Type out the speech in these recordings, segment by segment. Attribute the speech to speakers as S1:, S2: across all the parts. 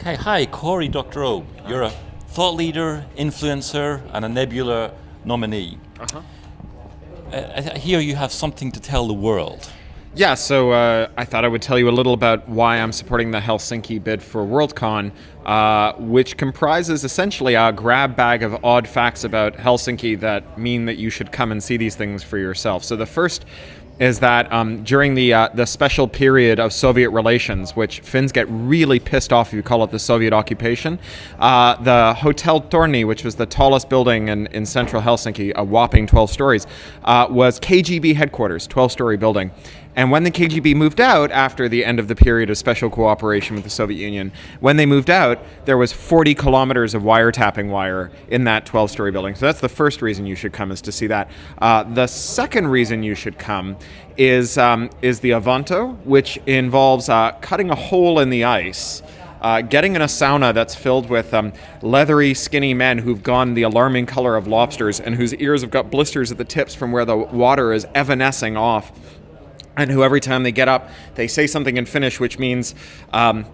S1: Okay, hi, Cory Doctorow. You're a thought leader, influencer, and a Nebula nominee. Uh-huh. Uh, here you have something to tell the world.
S2: Yeah, so uh, I thought I would tell you a little about why I'm supporting the Helsinki bid for Worldcon, uh, which comprises essentially a grab bag of odd facts about Helsinki that mean that you should come and see these things for yourself. So the first is that um, during the uh, the special period of Soviet relations, which Finns get really pissed off if you call it the Soviet occupation, uh, the Hotel Torni, which was the tallest building in, in central Helsinki, a whopping 12 stories, uh, was KGB headquarters, 12-story building. And when the KGB moved out after the end of the period of special cooperation with the Soviet Union, when they moved out, there was 40 kilometers of wiretapping wire in that 12-story building. So that's the first reason you should come is to see that. Uh, the second reason you should come is um, is the Avanto, which involves uh, cutting a hole in the ice. Uh, getting in a sauna that's filled with um, leathery, skinny men who've gone the alarming color of lobsters and whose ears have got blisters at the tips from where the water is evanescing off and who every time they get up, they say something in Finnish, which means, um,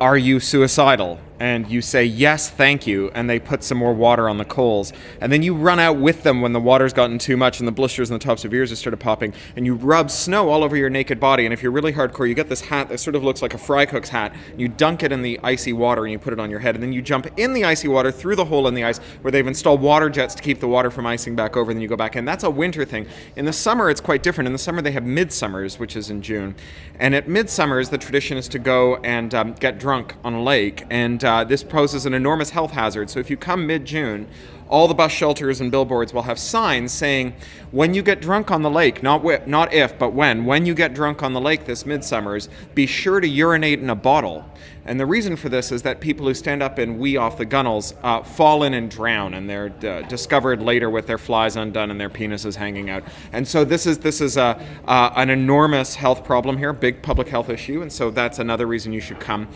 S2: "Are you suicidal?" And you say yes thank you and they put some more water on the coals. And then you run out with them when the water's gotten too much and the blisters on the tops of your ears have started popping and you rub snow all over your naked body. And if you're really hardcore you get this hat that sort of looks like a fry cook's hat. You dunk it in the icy water and you put it on your head. And then you jump in the icy water through the hole in the ice where they've installed water jets to keep the water from icing back over. And then you go back in. That's a winter thing. In the summer it's quite different. In the summer they have midsummers which is in june. And at midsummers the tradition is to go and um, get drunk on a lake. And uh, this poses an enormous health hazard. So if you come mid-June, all the bus shelters and billboards will have signs saying, when you get drunk on the lake, not, not if, but when, when you get drunk on the lake this midsummers, be sure to urinate in a bottle. And the reason for this is that people who stand up and wee off the gunnels uh, fall in and drown, and they're uh, discovered later with their flies undone and their penises hanging out. And so this is this is a uh, an enormous health problem here, big public health issue, and so that's another reason you should come.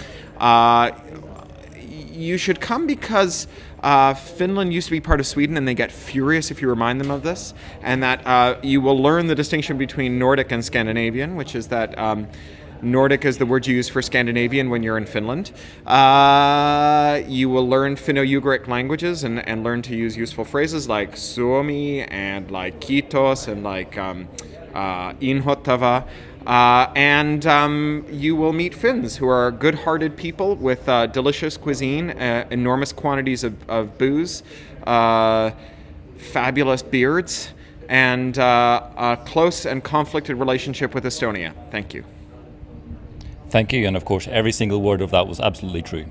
S2: You should come because uh, Finland used to be part of Sweden and they get furious if you remind them of this, and that uh, you will learn the distinction between Nordic and Scandinavian, which is that. Um, Nordic is the word you use for Scandinavian when you're in Finland. Uh, you will learn Finno-Ugric languages and, and learn to use useful phrases like Suomi and like Kiitos and like um, uh, Inhottava. Uh, and um, you will meet Finns, who are good-hearted people with uh, delicious cuisine, uh, enormous quantities of, of booze, uh, fabulous beards, and uh, a close and conflicted relationship with Estonia. Thank you.
S1: Thank you, and of course, every single word of that was absolutely true.